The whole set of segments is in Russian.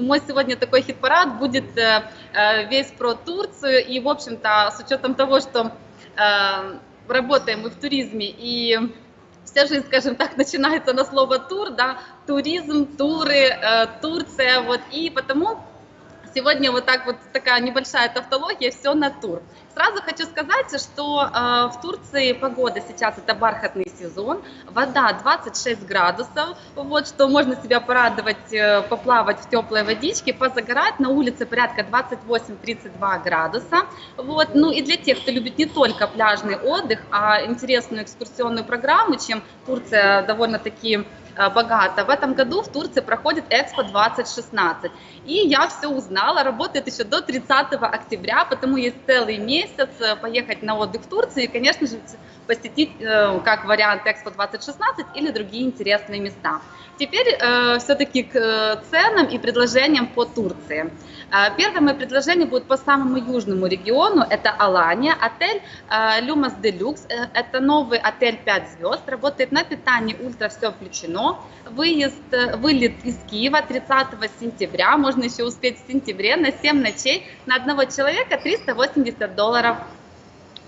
мой сегодня такой хит-парад будет э, э, весь про Турцию. И, в общем-то, с учетом того, что э, работаем мы в туризме и вся жизнь, скажем так, начинается на слово тур, да, туризм, туры, Турция, вот, и потому сегодня вот так вот такая небольшая тавтология, все на тур. Сразу хочу сказать, что э, в Турции погода сейчас это бархатный сезон, вода 26 градусов, вот, что можно себя порадовать, э, поплавать в теплой водичке, позагорать, на улице порядка 28-32 градуса, вот, ну и для тех, кто любит не только пляжный отдых, а интересную экскурсионную программу, чем Турция довольно-таки богато. В этом году в Турции проходит Экспо 2016. И я все узнала, работает еще до 30 октября, потому есть целый месяц э, поехать на отдых в Турцию и, конечно же, посетить э, как вариант Экспо 2016 или другие интересные места. Теперь все-таки к ценам и предложениям по Турции. Первое мое предложение будет по самому южному региону, это Алания, отель Люмас Делюкс, это новый отель 5 звезд, работает на питании, ультра все включено, выезд, вылет из Киева 30 сентября, можно еще успеть в сентябре, на 7 ночей, на одного человека 380 долларов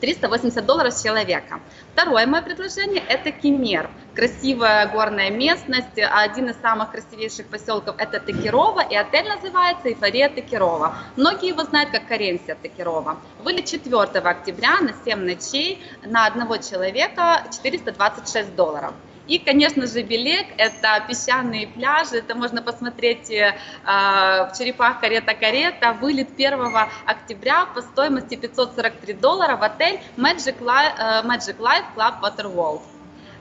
380 долларов с человека. Второе мое предложение – это Кемер. Красивая горная местность, один из самых красивейших поселков – это Текирова, и отель называется Эйфория Текирова. Многие его знают как Каренсия Текирова. Вылет 4 октября на 7 ночей на одного человека 426 долларов. И, конечно же, Белек – это песчаные пляжи, это можно посмотреть э, в черепах каретта-каретта, вылет 1 октября по стоимости 543 доллара в отель Magic Life, э, Magic Life Club Waterworld.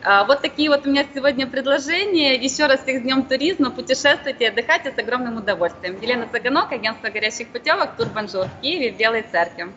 Э, вот такие вот у меня сегодня предложения. Еще раз всех с Днем туризма. Путешествуйте, отдыхайте с огромным удовольствием. Елена Цыганок, агентство горящих путевок, Турбонжур в Киеве, в Белой Церкви.